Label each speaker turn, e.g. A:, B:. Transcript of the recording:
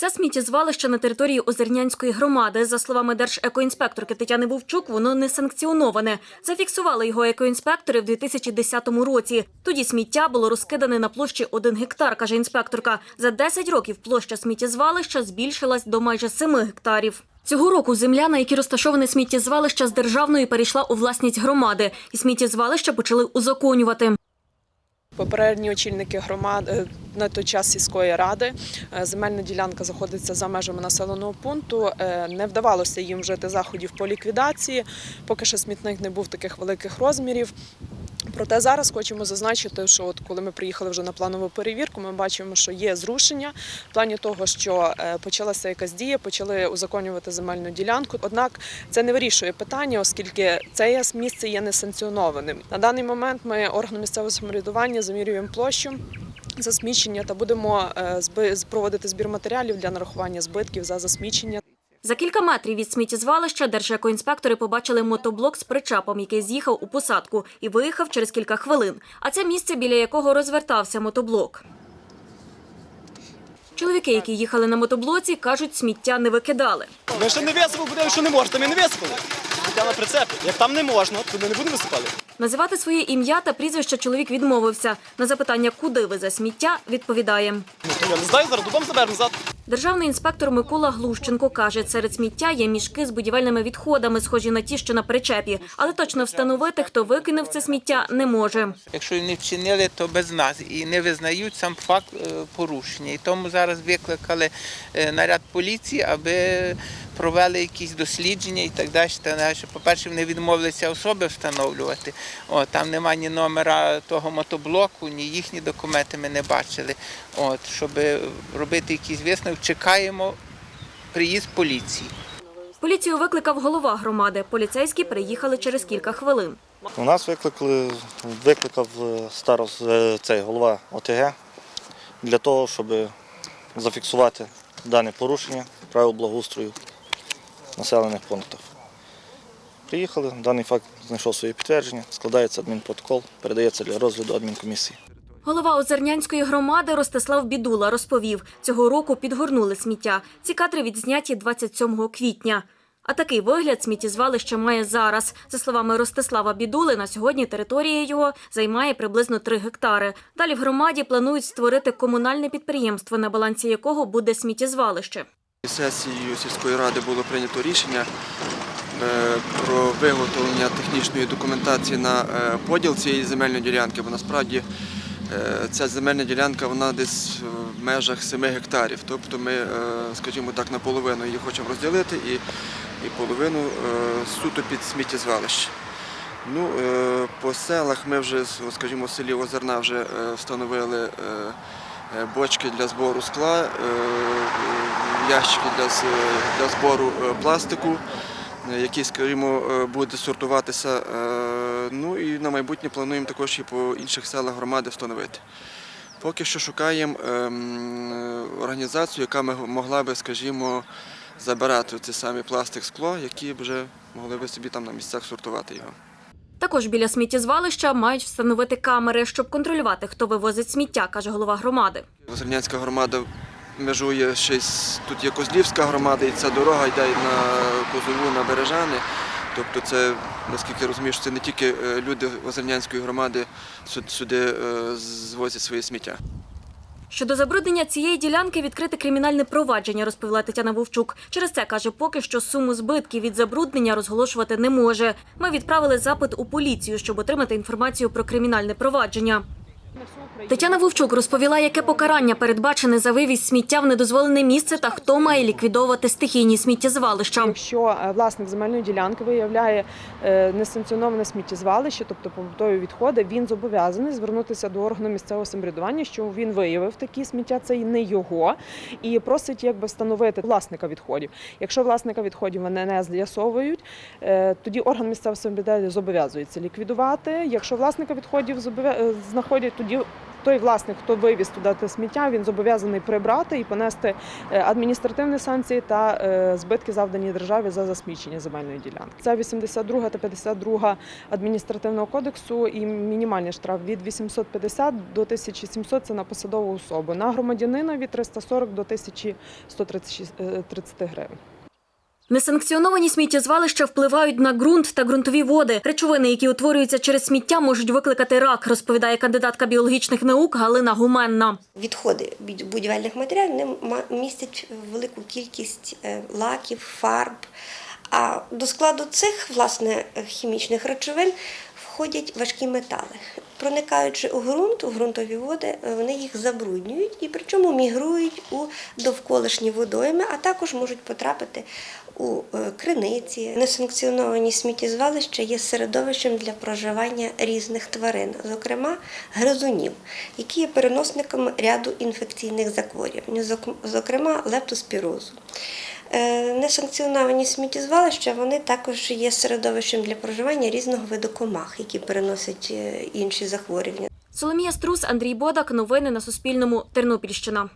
A: Це сміттєзвалище на території Озернянської громади. За словами держекоінспекторки Тетяни Вовчук, воно не санкціоноване. Зафіксували його екоінспектори в 2010 році. Тоді сміття було розкидане на площі 1 гектар, каже інспекторка. За 10 років площа сміттєзвалища збільшилась до майже 7 гектарів. Цього року земля, на якій розташоване сміттєзвалище з державної, перейшла у власність громади, і сміттєзвалище почали узаконювати.
B: Попередні очільники громад е, на той час сільської ради е, земельна ділянка знаходиться за межами населеного пункту. Е, Не вдавалося їм вжити заходів по ліквідації, поки що смітник не був таких великих розмірів. Проте зараз хочемо зазначити, що от коли ми приїхали вже на планову перевірку, ми бачимо, що є зрушення в плані того, що е, почалася якась дія, почали узаконювати земельну ділянку. Однак це не вирішує питання, оскільки це місце є несанкціонованим. На даний момент ми органу місцевого самоврядування замірюємо площу. Засмічення та будемо е, проводити збір матеріалів для нарахування збитків за засмічення.
A: За кілька метрів від сміттєзвалища держекоінспектори побачили мотоблок з причапом, який з'їхав у посадку і виїхав через кілька хвилин. А це місце, біля якого розвертався мотоблок. Чоловіки, які їхали на мотоблоці, кажуть, сміття не викидали.
C: Ми ще не висипали, що не можна, ми не висипали. Життя на прицепі. Як там не можна, то ми не будемо висипали.
A: Називати своє ім'я та прізвище чоловік відмовився. На запитання, куди везе сміття, відповідає.
C: Я не знаю, зараз додому заберемо назад.
A: Державний інспектор Микола Глущенко каже, серед сміття є мішки з будівельними відходами, схожі на ті, що на причепі. Але точно встановити, хто викинув це сміття, не може.
D: Якщо не вчинили, то без нас і не визнають сам факт е, порушення. І тому зараз викликали е, наряд поліції, аби провели якісь дослідження і так далі. Та далі. По-перше, вони відмовилися особи встановлювати. О, там немає ні номера того мотоблоку, ні їхні документи ми не бачили. От, щоб робити якісь висновки, чекаємо приїзд поліції.
A: Поліцію викликав голова громади. Поліцейські приїхали через кілька хвилин.
E: У нас викликали, викликав е, старост, е, цей голова ОТГ для того, щоб зафіксувати дане порушення правил благоустрою населених пунктах. Приїхали, даний факт знайшов своє підтвердження, складається адмінпротокол, передається для розгляду адмінкомісії.
A: Голова Озернянської громади Ростислав Бідула розповів, цього року підгорнули сміття. Ці кадри відзняті 27 квітня. А такий вигляд сміттєзвалище має зараз. За словами Ростислава Бідули, на сьогодні територія його займає приблизно 3 гектари. Далі в громаді планують створити комунальне підприємство, на балансі якого буде сміттєзвалище.
F: Сесією сільської ради було прийнято рішення е, про виготовлення технічної документації на е, поділ цієї земельної ділянки, бо насправді е, ця земельна ділянка вона десь в межах 7 гектарів. Тобто ми, скажімо так, наполовину її хочемо розділити і, і половину суто під сміттєзвалище. Ну, по селах ми вже, скажімо, в селі Озерна вже встановили бочки для збору скла, е, е, ящики для, збору е, пластику, е, який, скажімо, е, буде сортуватися. Е, Ну і на майбутнє плануємо також і по інших селах громади встановити. Поки що шукаємо ем, е, організацію, яка могла би, скажімо, забирати ці самі пластик, скло, які вже могли би собі там на місцях сортувати його.
A: Також біля сміттєзвалища мають встановити камери, щоб контролювати, хто вивозить сміття, каже голова громади.
F: Зернянська громада межує з тут є Козлівська громада, і ця дорога йде на Козову на Бережани. Тобто це, наскільки я розумію, це не тільки е, люди Озернянської громади сю- сюди е, звозять своє сміття.
A: Щодо забруднення цієї ділянки відкрите кримінальне провадження, розповіла Тетяна Вовчук. Через це каже, поки що суму збитків від забруднення розголошувати не може. Ми відправили запит у поліцію, щоб отримати інформацію про кримінальне провадження. Тетяна Вовчук розповіла, яке покарання передбачене за вивіз сміття в недозволене місце та хто має ліквідовувати стихійні сміттєзвалища.
B: Якщо е, власник земельної ділянки виявляє е, несанкціоноване сміттєзвалище, тобто побутові відходи, він зобов'язаний звернутися до органу місцевого самоврядування, що він виявив такі сміття, це і не його, і просить якби встановити власника відходів. Якщо власника відходів вони не з'ясовують, е, тоді орган місцевого самоврядування зобов'язується ліквідувати. Якщо власника відходів знаходять, тоді той власник, хто вивіз туди те сміття, він зобов'язаний прибрати і понести е, адміністративні санкції та е, збитки завдані державі за засмічення земельної ділянки. Це 82 та 52 адміністративного кодексу і мінімальний штраф від 850 до 1700 – це на посадову особу. На громадянина від 340 до 1130 гривень.
A: Несанкціоновані сміттєзвалища впливають на ґрунт та ґрунтові води. Речовини, які утворюються через сміття, можуть викликати рак, розповідає кандидатка біологічних наук Галина Гуменна.
G: Відходи будь- будівельних матеріалів містять велику кількість е, лаків, фарб. А до складу цих власне хімічних речовин входять важкі метали. Проникаючи у ґрунт, у ґрунтові води, е, вони їх забруднюють і причому мігрують у довколишні водойми, а також можуть потрапити у е, криниці. Несанкціоновані сміттєзвалища є середовищем для проживання різних тварин, зокрема гризунів, які є переносниками ряду інфекційних захворювань, зокрема лептоспірозу. Е, Несанкціоновані сміттєзвалища вони також є середовищем для проживання різного виду комах, які переносять е, інші захворювання.
A: Соломія Струс, Андрій Бодак. Новини на Суспільному. Тернопільщина.